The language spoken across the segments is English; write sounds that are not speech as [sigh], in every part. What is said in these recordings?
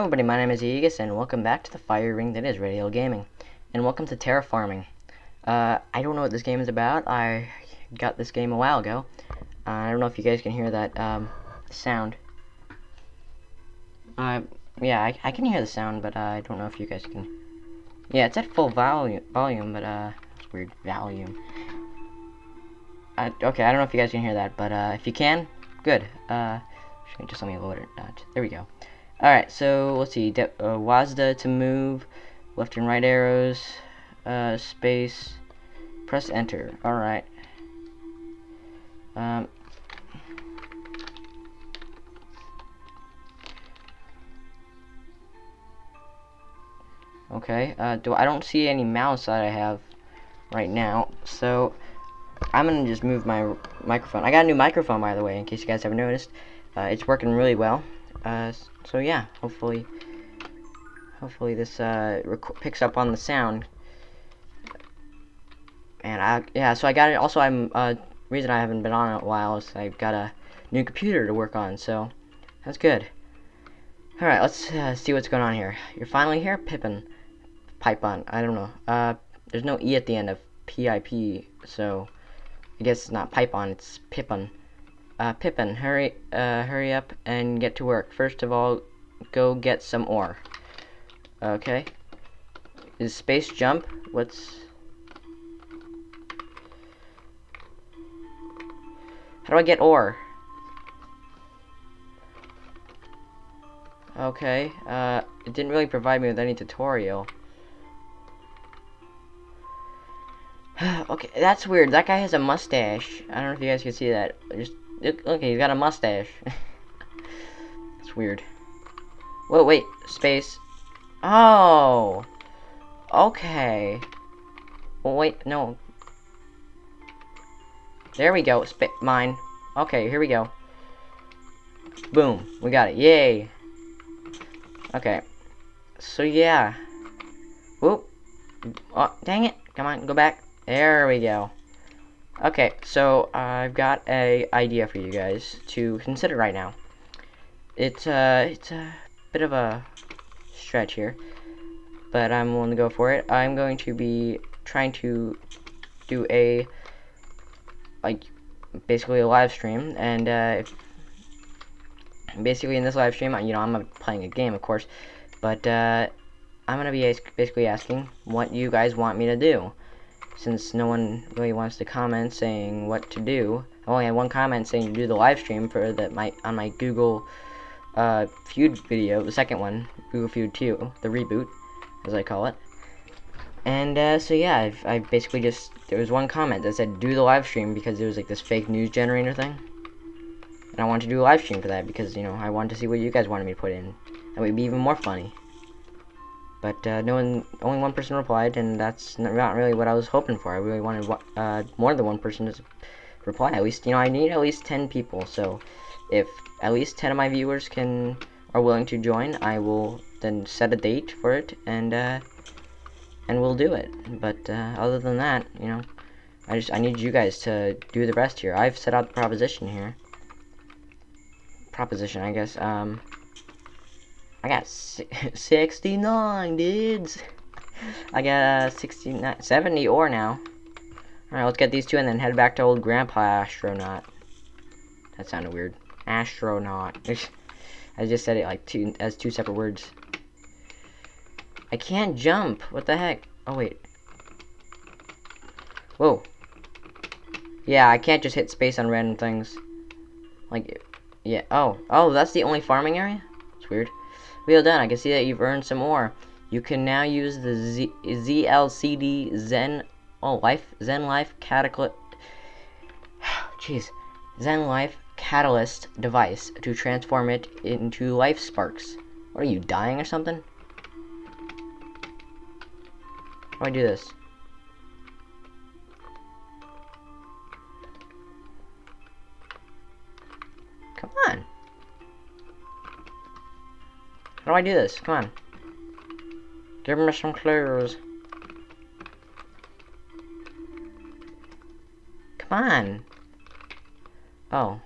Hello everybody, my name is Aegis, and welcome back to the fire ring that is Radial Gaming. And welcome to Terraforming. Uh, I don't know what this game is about, I got this game a while ago. Uh, I don't know if you guys can hear that, um, sound. Uh, yeah, I, I can hear the sound, but uh, I don't know if you guys can... Yeah, it's at full volume, volume but, uh, it's weird, volume. Uh, okay, I don't know if you guys can hear that, but, uh, if you can, good. Uh, just let me load it. There we go. Alright, so let's see. De uh, WASD to move, left and right arrows, uh, space, press enter. Alright. Um, okay, uh, do I don't see any mouse that I have right now, so I'm gonna just move my microphone. I got a new microphone, by the way, in case you guys haven't noticed. Uh, it's working really well. Uh, so yeah, hopefully, hopefully this uh, picks up on the sound. And I, yeah, so I got it. Also, I'm uh, reason I haven't been on in a while is I've got a new computer to work on, so that's good. All right, let's uh, see what's going on here. You're finally here, Pippin. Pipe on. I don't know. Uh, there's no e at the end of PIP, so I guess it's not Pipon. It's Pippin. Uh, Pippin, hurry, uh, hurry up and get to work. First of all, go get some ore. Okay. Is space jump? What's... How do I get ore? Okay, uh, it didn't really provide me with any tutorial. [sighs] okay, that's weird. That guy has a mustache. I don't know if you guys can see that. Just Okay, he's got a mustache. [laughs] That's weird. Whoa, wait, space. Oh! Okay. Oh, wait, no. There we go, Sp mine. Okay, here we go. Boom, we got it, yay! Okay. So, yeah. Whoop. Oh, dang it. Come on, go back. There we go. Okay, so I've got a idea for you guys to consider right now. It's uh, it's a bit of a stretch here, but I'm willing to go for it. I'm going to be trying to do a like basically a live stream, and uh, basically in this live stream, you know, I'm playing a game, of course, but uh, I'm gonna be basically asking what you guys want me to do since no one really wants to comment saying what to do. I only had one comment saying to do the live stream for that my on my Google uh, Feud video, the second one, Google Feud 2, the reboot, as I call it. And uh, so yeah, I've, I basically just there was one comment that said do the live stream because there was like this fake news generator thing, and I wanted to do a live stream for that because you know I wanted to see what you guys wanted me to put in. That would be even more funny. But uh, no one, only one person replied, and that's not really what I was hoping for. I really wanted uh, more than one person to reply. At least, you know, I need at least 10 people. So, if at least 10 of my viewers can are willing to join, I will then set a date for it, and uh, and we'll do it. But uh, other than that, you know, I just I need you guys to do the rest here. I've set out the proposition here. Proposition, I guess. Um, I got [laughs] 69, dudes. I got uh, 69, 70 ore now. Alright, let's get these two and then head back to old Grandpa Astronaut. That sounded weird. Astronaut. [laughs] I just said it like two as two separate words. I can't jump. What the heck? Oh, wait. Whoa. Yeah, I can't just hit space on random things. Like, yeah. Oh. Oh, that's the only farming area? It's weird. Well done, I can see that you've earned some more. You can now use the Z ZLCD Zen oh life Zen Life Catalyst [sighs] jeez Zen Life Catalyst device to transform it into life sparks. What are you dying or something? How do I do this? Come on. How do I do this? Come on. Give me some clues. Come on. Oh.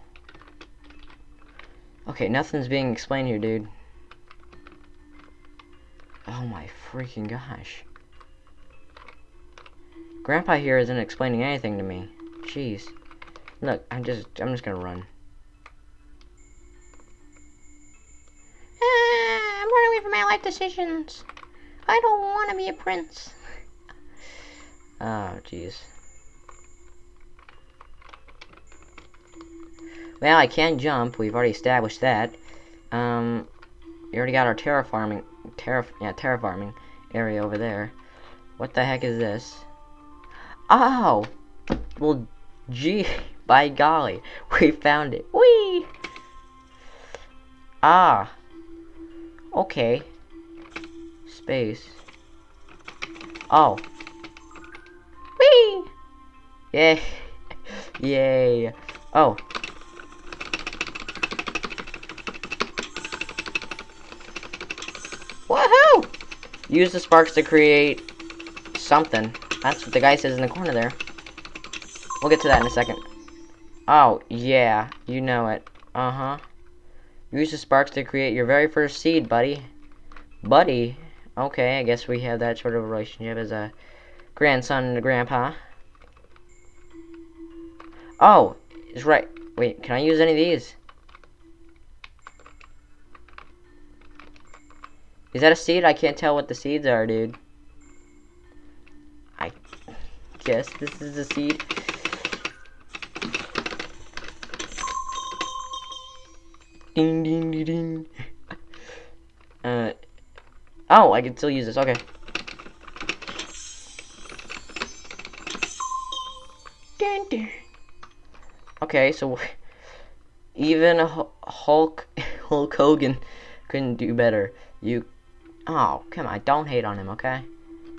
Okay, nothing's being explained here, dude. Oh my freaking gosh. Grandpa here isn't explaining anything to me. Jeez. Look, I'm just, I'm just gonna run. Decisions. I don't want to be a prince. Oh, jeez. Well, I can jump. We've already established that. Um, we already got our terraforming, terra, yeah, terraforming area over there. What the heck is this? Oh! Well, gee, [laughs] by golly, [laughs] we found it. Whee! Ah. Okay. Space. Oh. Whee! Yay. [laughs] Yay. Oh. Woohoo! Use the sparks to create something. That's what the guy says in the corner there. We'll get to that in a second. Oh, yeah. You know it. Uh-huh. Use the sparks to create your very first seed, buddy. Buddy? Okay, I guess we have that sort of relationship as a grandson and a grandpa. Oh, it's right. Wait, can I use any of these? Is that a seed? I can't tell what the seeds are, dude. I guess this is a seed. Ding ding ding ding. [laughs] Uh oh, I can still use this. Okay. Dun, dun. Okay, so [laughs] even Hulk [laughs] Hulk Hogan couldn't do better. You Oh, come on, don't hate on him, okay?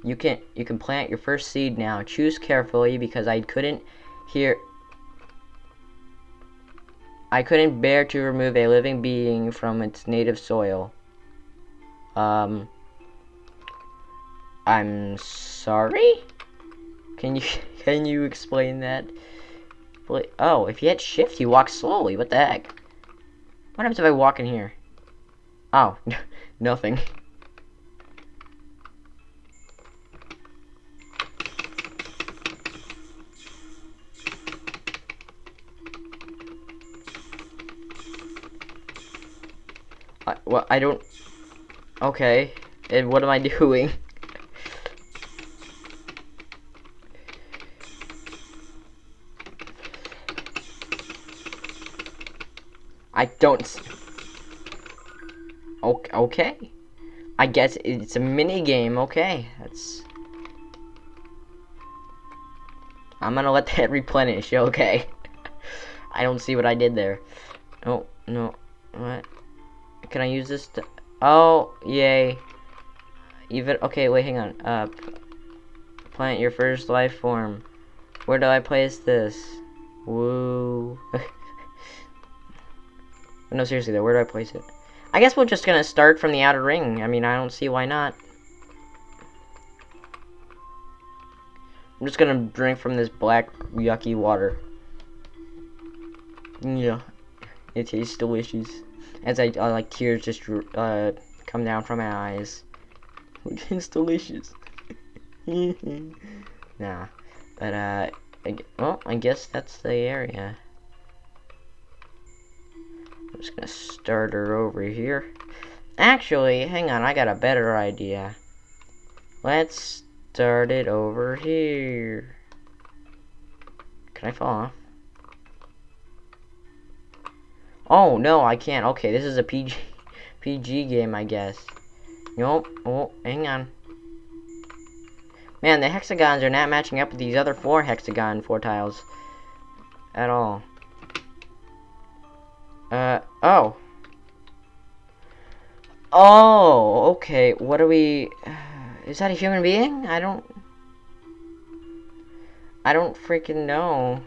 You can you can plant your first seed now. Choose carefully because I couldn't hear I couldn't bear to remove a living being from its native soil. Um I'm sorry? Can you [laughs] can you explain that? Oh, if you hit shift, you walk slowly. What the heck? What happens if I walk in here? Oh, [laughs] nothing. I, well, I don't... Okay. And what am I [laughs] doing? I don't... Okay. I guess it's a mini game. Okay, that's... I'm gonna let [laughs] that replenish. Okay. [laughs] I don't see what I did there. Oh, no. What? Can I use this to... Oh, yay. Even... Okay, wait, hang on. Uh, plant your first life form. Where do I place this? Woo. [laughs] no, seriously, though. Where do I place it? I guess we're just gonna start from the outer ring. I mean, I don't see why not. I'm just gonna drink from this black, yucky water. Yeah. It tastes delicious as I uh, like tears just uh, come down from my eyes. [laughs] it's delicious. [laughs] nah, but uh, I, well, I guess that's the area. Just gonna start her over here. Actually, hang on, I got a better idea. Let's start it over here. Can I fall off? Oh, no, I can't. Okay, this is a PG, [laughs] PG game, I guess. Nope. Oh, hang on. Man, the hexagons are not matching up with these other four hexagon four tiles. At all. Uh, oh. Oh, okay. What are we... Is that a human being? I don't... I don't freaking know.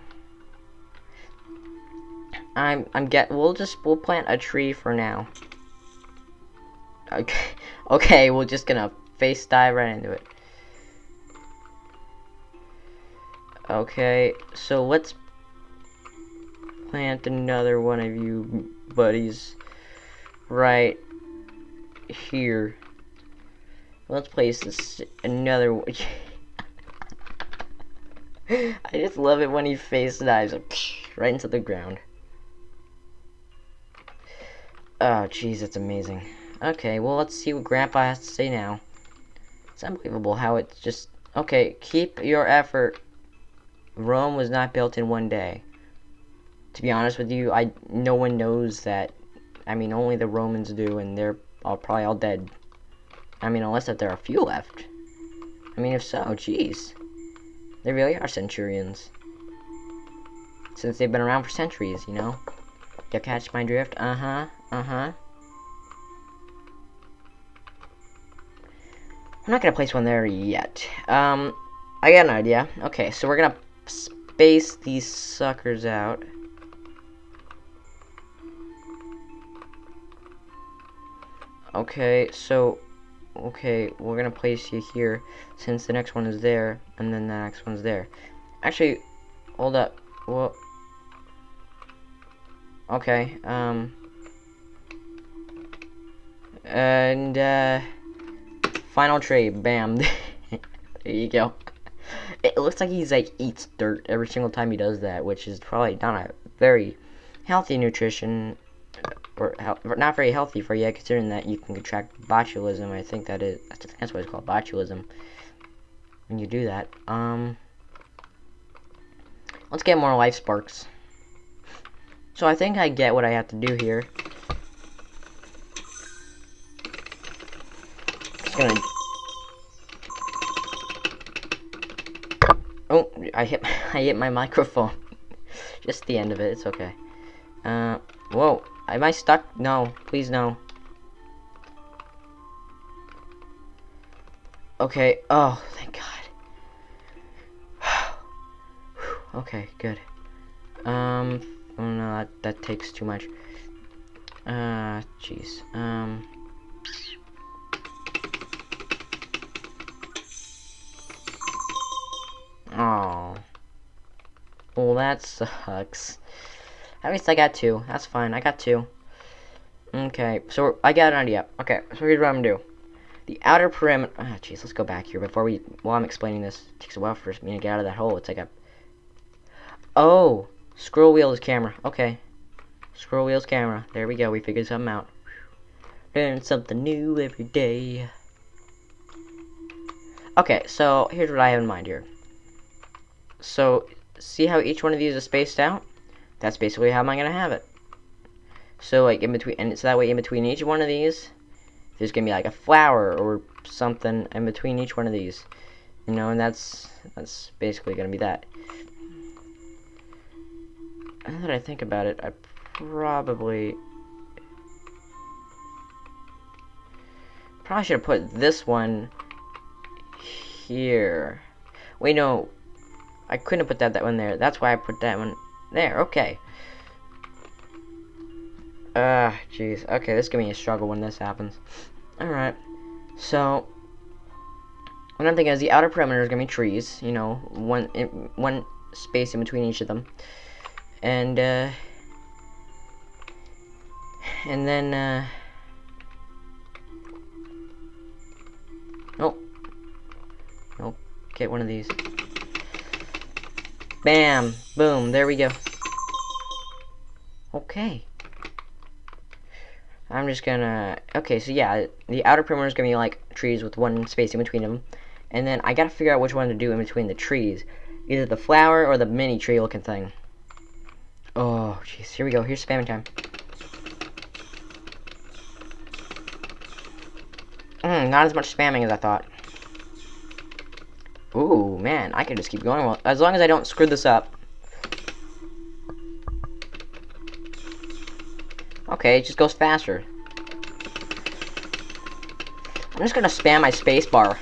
I'm I'm get we'll just we'll plant a tree for now. Okay, [laughs] okay, we're just gonna face dive right into it. Okay, so let's plant another one of you buddies right here. Let's place this another. one. [laughs] I just love it when he face dives right into the ground. Oh, jeez, that's amazing. Okay, well, let's see what Grandpa has to say now. It's unbelievable how it's just... Okay, keep your effort. Rome was not built in one day. To be honest with you, I no one knows that. I mean, only the Romans do, and they're all probably all dead. I mean, unless that there are a few left. I mean, if so, jeez. They really are centurions. Since they've been around for centuries, you know? You catch my drift? Uh-huh. Uh-huh. I'm not gonna place one there yet. Um, I got an idea. Okay, so we're gonna space these suckers out. Okay, so, okay, we're gonna place you here since the next one is there, and then the next one's there. Actually, hold up. Well, okay, um, and, uh, final trade, bam. [laughs] there you go. It looks like he's, like, eats dirt every single time he does that, which is probably not a very healthy nutrition or, not very healthy for you, considering that you can contract botulism. I think that is that's, that's what it's called, botulism. When you do that, um, let's get more life sparks. So I think I get what I have to do here. Gonna. Oh, I hit [laughs] I hit my microphone. [laughs] Just the end of it. It's okay. Uh, whoa. Am I stuck? No. Please no. Okay. Oh, thank God. [sighs] okay, good. Um, oh no, that, that takes too much. Uh, jeez. Um... Oh. Well, that sucks. At least I got two. That's fine. I got two. Okay, so I got an idea. Okay, so here's what I'm gonna do. The outer perimeter. Ah, oh, jeez. Let's go back here before we. While I'm explaining this, it takes a while for me to get out of that hole. It's like a. Oh, scroll wheels camera. Okay, scroll wheels camera. There we go. We figured something out. Learn something new every day. Okay, so here's what I have in mind here. So, see how each one of these is spaced out? That's basically how am I gonna have it. So like in between, and so that way in between each one of these, there's gonna be like a flower or something in between each one of these, you know, and that's that's basically gonna be that. Now that I think about it, I probably probably should have put this one here. Wait, no, I couldn't have put that that one there. That's why I put that one there, okay. Ah, uh, jeez. Okay, this is gonna be a struggle when this happens. Alright. So, what I'm thinking is the outer perimeter is gonna be trees, you know, one in, one space in between each of them. And, uh, and then, uh, oh, nope, get one of these. Bam! Boom, there we go. Okay. I'm just gonna... Okay, so yeah, the outer perimeter is gonna be like trees with one space in between them. And then I gotta figure out which one to do in between the trees. Either the flower or the mini tree looking thing. Oh, jeez. Here we go. Here's spamming time. Mm, not as much spamming as I thought. Ooh, man, I can just keep going. Well, as long as I don't screw this up. Okay, it just goes faster. I'm just gonna spam my spacebar.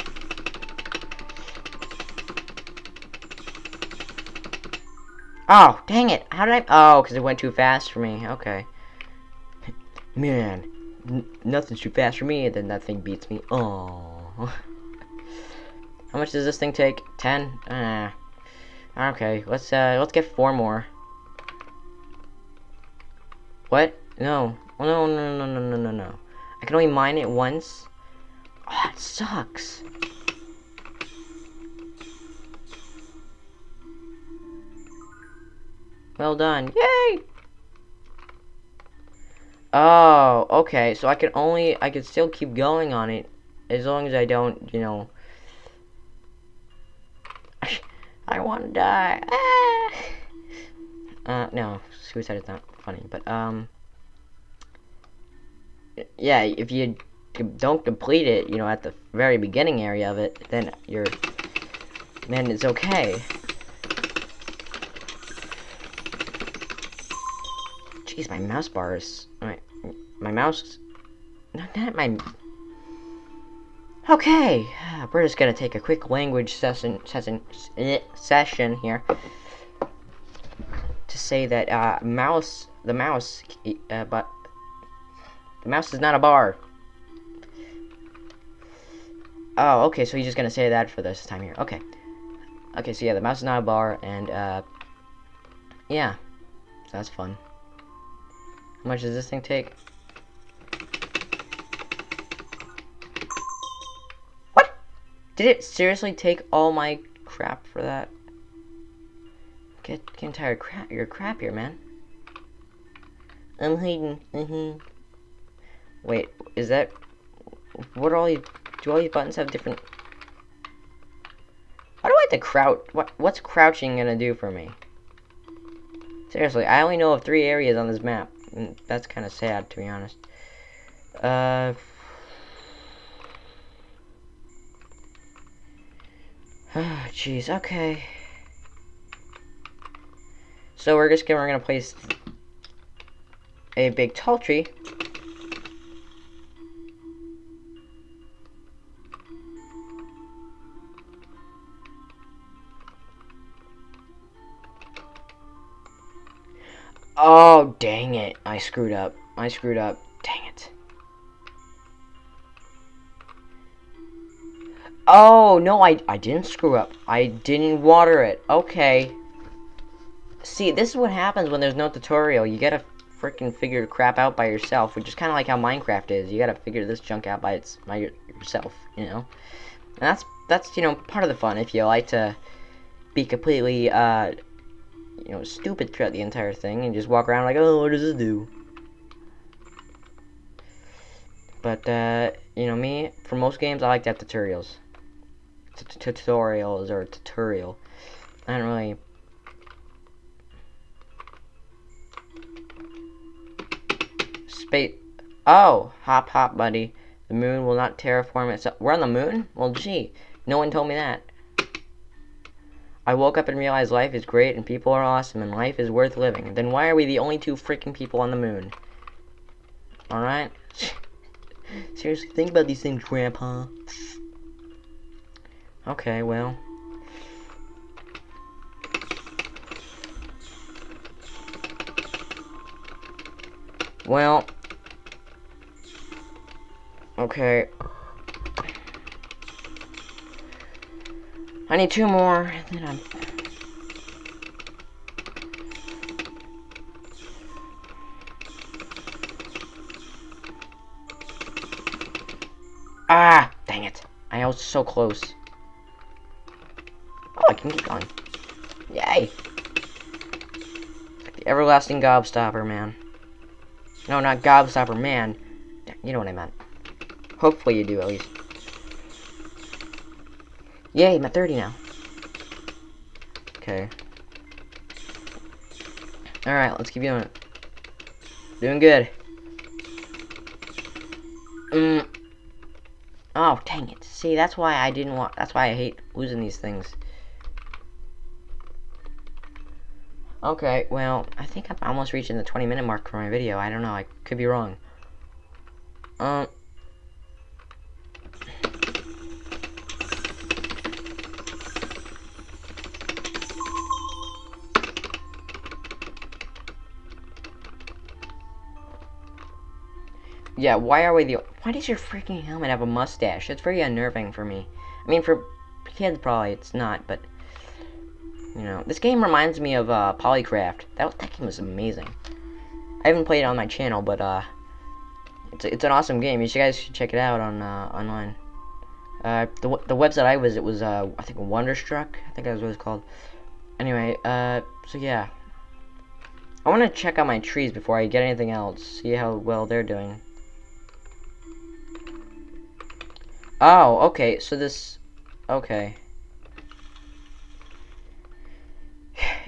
Oh, dang it. How did I... Oh, because it went too fast for me. Okay. Man, nothing's too fast for me, and then that thing beats me. Oh. [laughs] How much does this thing take? Ten? Uh, okay, let's uh, let's get four more. What? No. No, no, no, no, no, no, no. I can only mine it once. Oh, it sucks. Well done. Yay! Oh, okay. So I can only, I can still keep going on it as long as I don't, you know. I want to die. Ah! Uh, no, suicide is not funny, but um, yeah, if you don't complete it, you know, at the very beginning area of it, then you're, then it's okay. Jeez, my mouse bar is... My, my mouse... Not, that, my... Okay, we're just gonna take a quick language session, session, eh, session here to say that uh, mouse, the mouse, uh, but the mouse is not a bar. Oh, okay, so he's just gonna say that for this time here. Okay, okay, so yeah, the mouse is not a bar, and uh, yeah, that's fun. How much does this thing take? Did it seriously take all my crap for that? Get, getting tired of crap, your crap here, man. I'm hiding. Mm -hmm. Wait, is that... What are all these... Do all these buttons have different... How do I have to crouch... What, what's crouching gonna do for me? Seriously, I only know of three areas on this map. And that's kind of sad, to be honest. Uh... Oh, jeez, okay. So we're just gonna, we're gonna place a big tall tree. Oh, dang it. I screwed up. I screwed up. Oh, no, I, I didn't screw up. I didn't water it. Okay. See, this is what happens when there's no tutorial. You gotta freaking figure crap out by yourself, which is kind of like how Minecraft is. You gotta figure this junk out by its by yourself, you know. And that's that's you know part of the fun if you like to be completely uh, you know, stupid throughout the entire thing and just walk around like, oh, what does this do? But, uh, you know, me, for most games, I like to have tutorials. Tutorials or tutorial. I don't really... Space... Oh! Hop, hop, buddy. The moon will not terraform itself. We're on the moon? Well, gee. No one told me that. I woke up and realized life is great and people are awesome and life is worth living. Then why are we the only two freaking people on the moon? Alright? [laughs] Seriously, think about these things, Grandpa. Okay, well. Well. Okay. I need two more, and then I'm... Ah! Dang it. I was so close. Keep going. Yay! the everlasting gobstopper, man. No, not gobstopper, man. You know what I meant. Hopefully you do, at least. Yay, I'm at 30 now. Okay. Alright, let's keep doing it. Doing good. Mm. Oh, dang it. See, that's why I didn't want... That's why I hate losing these things. Okay, well, I think I'm almost reaching the 20 minute mark for my video. I don't know, I could be wrong. Um, Yeah, why are we the... Why does your freaking helmet have a mustache? It's very unnerving for me. I mean, for kids, probably it's not, but... You know, this game reminds me of, uh, Polycraft. That, that game was amazing. I haven't played it on my channel, but, uh... It's, it's an awesome game. You guys should check it out on, uh, online. Uh, the the website I was it was uh I think Wonderstruck. I think that was what it's called. Anyway, uh, so yeah. I want to check out my trees before I get anything else. See how well they're doing. Oh, okay. So this, okay.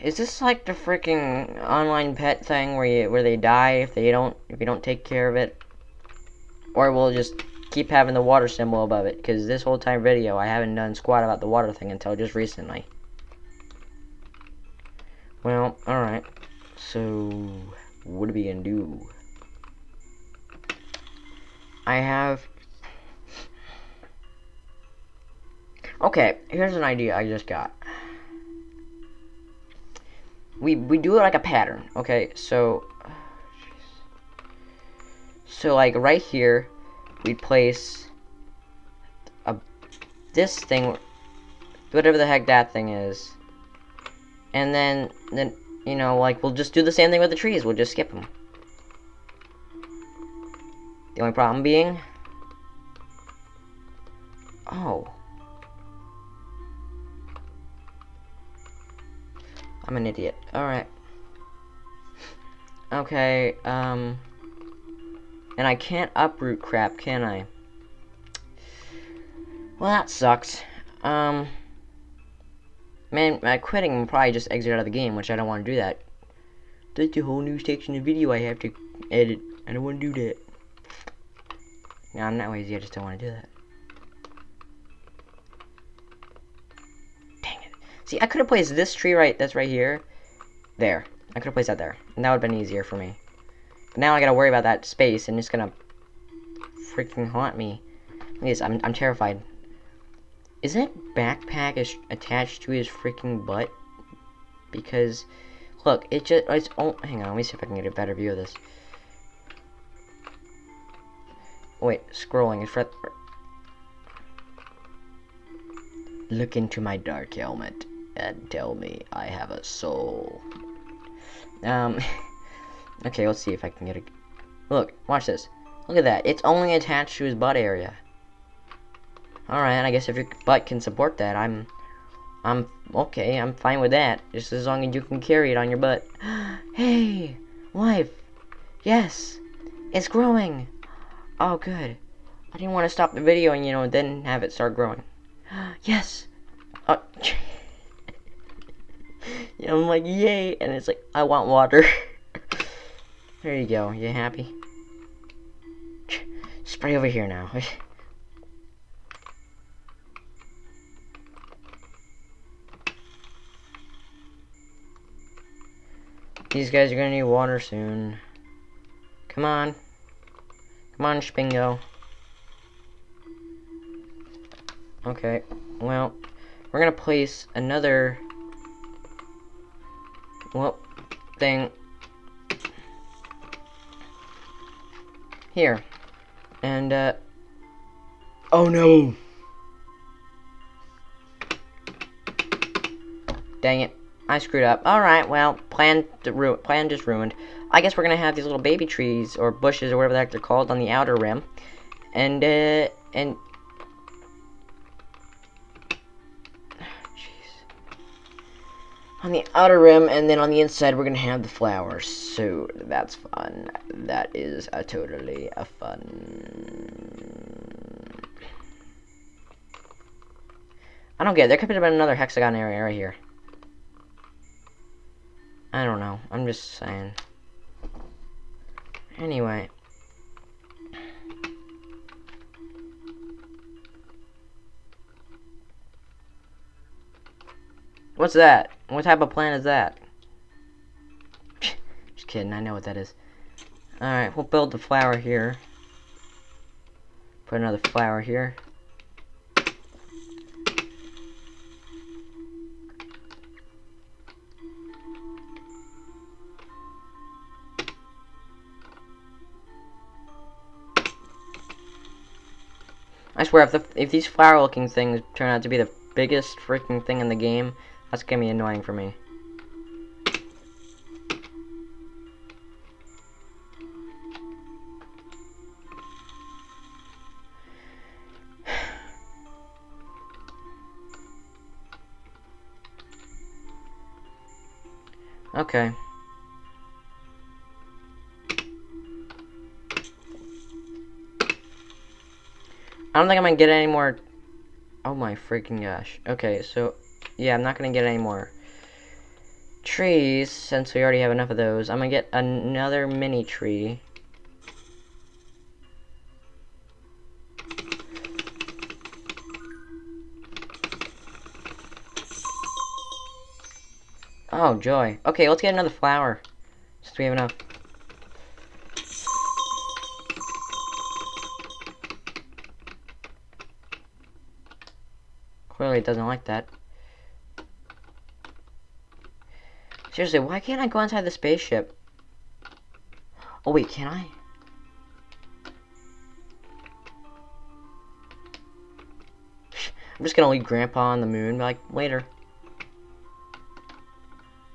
Is this like the freaking online pet thing where you where they die if they don't if you don't take care of it, or we'll just keep having the water symbol above it? Because this whole time video I haven't done squat about the water thing until just recently. Well, all right. So what are we gonna do? I have. Okay, here's an idea I just got we we do it like a pattern okay? So so like right here we place a this thing whatever the heck that thing is. And then then you know like we'll just do the same thing with the trees. We'll just skip them the only problem being oh I'm an idiot. Alright. Okay, um... And I can't uproot crap, can I? Well, that sucks. Um... Man, uh, quitting will probably just exit out of the game, which I don't want to do that. That's a whole new section of video I have to edit. I don't want to do that. No, I'm not lazy, I just don't want to do that. See, I could have placed this tree right, that's right here, there. I could have placed that there, and that would have been easier for me. But now I gotta worry about that space, and it's gonna freaking haunt me. Yes, I'm, I'm terrified. Is that backpack is attached to his freaking butt? Because, look, it just, it's, oh, hang on, let me see if I can get a better view of this. Wait, scrolling, right, Look into my dark helmet and tell me I have a soul. Um, [laughs] okay, let's see if I can get a... Look, watch this. Look at that. It's only attached to his butt area. Alright, I guess if your butt can support that, I'm... I'm... Okay, I'm fine with that. Just as long as you can carry it on your butt. [gasps] hey! Wife! Yes! It's growing! Oh, good. I didn't want to stop the video and, you know, then have it start growing. [gasps] yes! Oh... [laughs] I'm like, yay, and it's like, I want water. [laughs] there you go, you happy? Spray over here now. [laughs] These guys are gonna need water soon. Come on. Come on, Spingo. Okay, well, we're gonna place another well, thing here. And, uh, oh no! Dang it. I screwed up. Alright, well, plan, the ru plan just ruined. I guess we're gonna have these little baby trees, or bushes, or whatever the heck they're called, on the outer rim. And, uh, and on the outer rim, and then on the inside we're gonna have the flowers. So that's fun. That is a totally a fun. I don't get it. There could been another hexagon area right here. I don't know. I'm just saying. Anyway. What's that? What type of plant is that? [laughs] Just kidding, I know what that is. Alright, we'll build the flower here. Put another flower here. I swear, if the if these flower-looking things turn out to be the biggest freaking thing in the game, that's gonna be annoying for me. [sighs] okay. I don't think I'm gonna get any more. Oh my freaking gosh. Okay, so yeah, I'm not gonna get any more trees since we already have enough of those. I'm gonna get another mini tree. Oh, joy. Okay, let's get another flower. Since we have enough. Clearly it doesn't like that. Seriously, why can't I go inside the spaceship? Oh wait, can I? I'm just gonna leave Grandpa on the moon, like, later.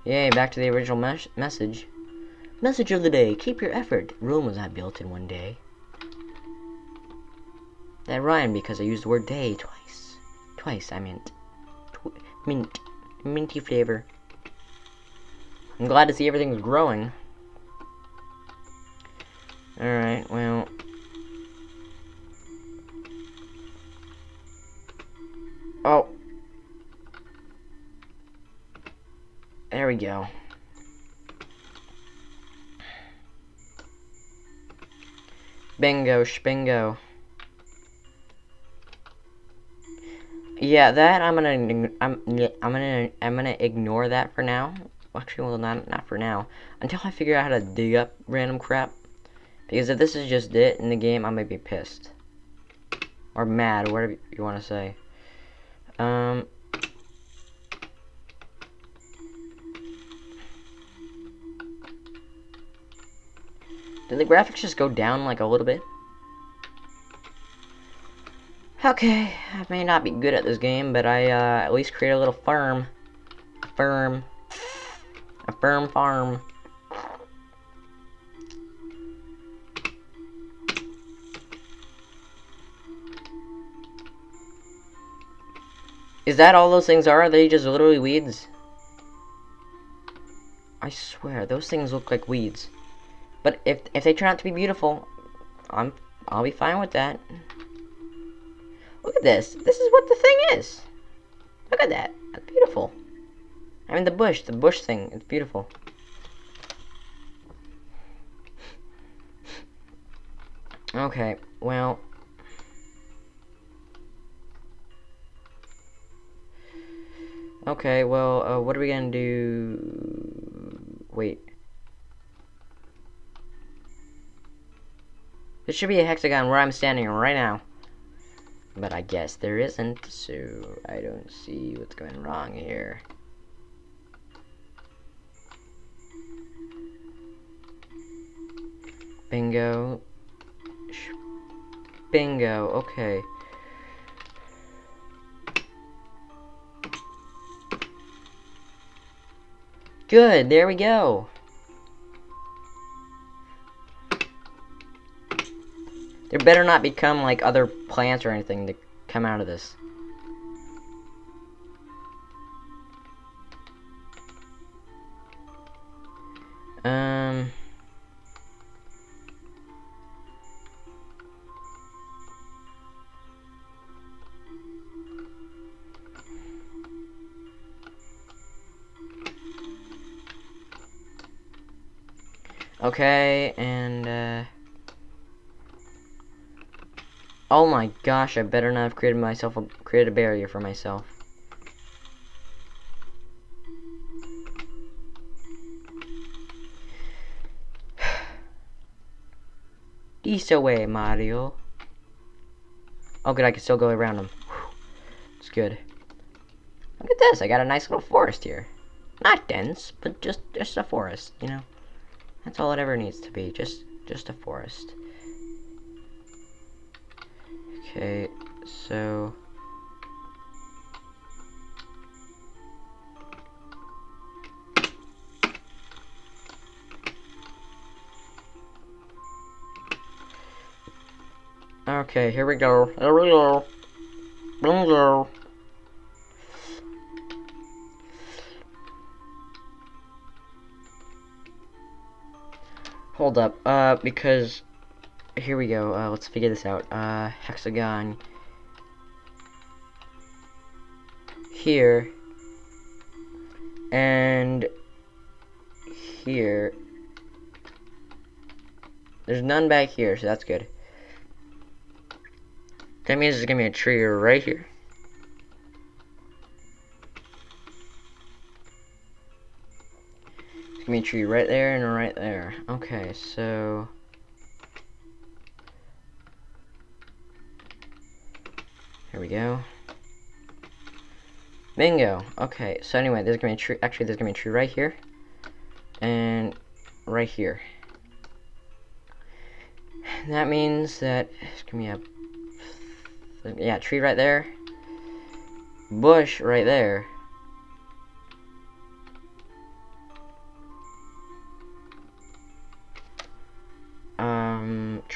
Yay, back to the original mes message. Message of the day, keep your effort. Rome was not built in one day. That rhymed because I used the word day twice. Twice, I meant. Tw mint. Minty flavor. I'm glad to see everything's growing. Alright, well... Oh. There we go. Bingo, spingo. Yeah, that I'm gonna I'm I'm gonna I'm gonna ignore that for now. Actually, well, not not for now. Until I figure out how to dig up random crap. Because if this is just it in the game, I might be pissed or mad, whatever you want to say. Um. Did the graphics just go down like a little bit? Okay, I may not be good at this game, but I uh, at least create a little farm. Firm. Firm farm. Is that all those things are? Are they just literally weeds? I swear, those things look like weeds. But if if they turn out to be beautiful, I'm I'll be fine with that. Look at this. This is what the thing is. Look at that. That's beautiful. I mean the bush, the bush thing, it's beautiful. Okay, well. Okay, well, uh, what are we gonna do? Wait. There should be a hexagon where I'm standing right now. But I guess there isn't, so I don't see what's going wrong here. Bingo. Bingo, okay. Good, there we go. There better not become like other plants or anything to come out of this. Okay, and, uh... Oh my gosh, I better not have created myself a created a barrier for myself. [sighs] This away, Mario. Oh good, I can still go around them. It's good. Look at this, I got a nice little forest here. Not dense, but just just a forest, you know. That's all it ever needs to be, just just a forest. Okay, so... Okay, here we go. Here we go. Bingo. Hold up, uh, because here we go. Uh, let's figure this out. Uh, hexagon here and here. There's none back here, so that's good. That means there's gonna be a tree right here. Tree right there and right there. Okay, so here we go. Bingo. Okay, so anyway, there's gonna be a tree. Actually, there's gonna be a tree right here, and right here. That means that it's gonna be a yeah tree right there, bush right there.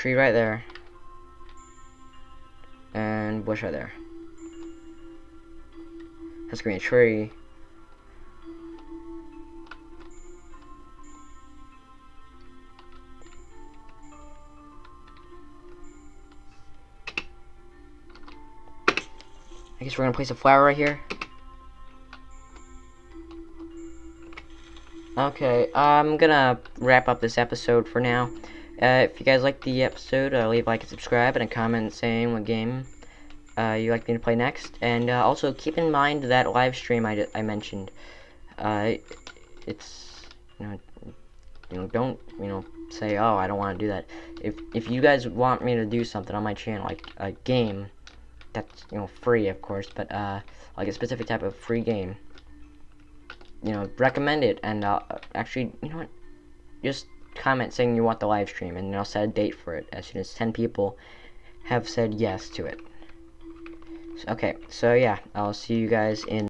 Tree right there, and bush right there. That's gonna be a tree. I guess we're gonna place a flower right here. Okay, I'm gonna wrap up this episode for now. Uh, if you guys like the episode, uh, leave a like and subscribe and a comment saying what game uh, you like me to play next. And uh, also keep in mind that live stream I, I mentioned. Uh, it's you know you know don't you know say oh I don't want to do that. If if you guys want me to do something on my channel like a game that's you know free of course, but uh, like a specific type of free game, you know recommend it and actually you know what just comment saying you want the live stream and I'll set a date for it as soon as 10 people have said yes to it. Okay, so yeah, I'll see you guys in